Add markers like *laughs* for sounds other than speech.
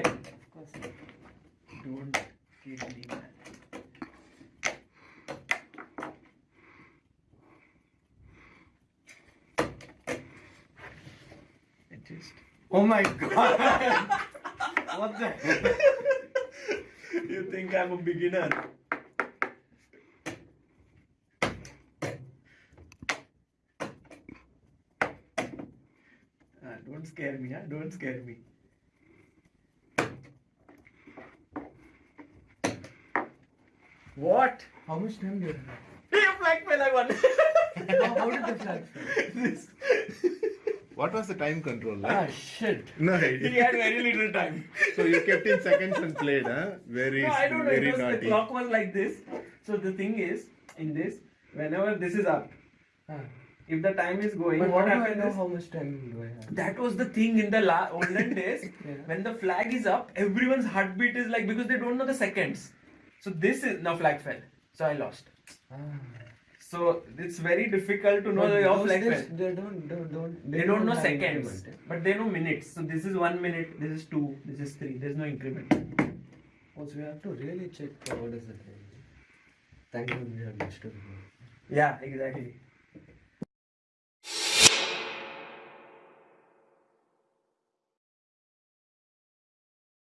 course. Don't kill me, man. It. Oh my god! *laughs* what the you think I'm a beginner? Ah, don't scare me, huh? Don't scare me. What? How much time do you have? Hey, flag fell, I won. how, *laughs* how did the flag fall? this. What was the time control? like? Ah, shit. No, He had very little time. so you kept in seconds and played, huh? Very, No, I don't know. very It was, the clock was like this. So the thing is, in this, whenever this is up, Ah. if the time is going, But what how do I know is how much time do I have? that was the thing in the la- olden days. *laughs* Yeah. When the flag is up, everyone's heartbeat is like because they don't know the seconds. So this is now flag fell. So I lost. Ah. So it's very difficult to know But your flag fell. They don't, don't, don't, They don't know have seconds, but they know minutes. So this is one minute, this is two, this is three. There's no increment. Also, we have to really check what is the time. Thank God we have much to do. Yeah, exactly.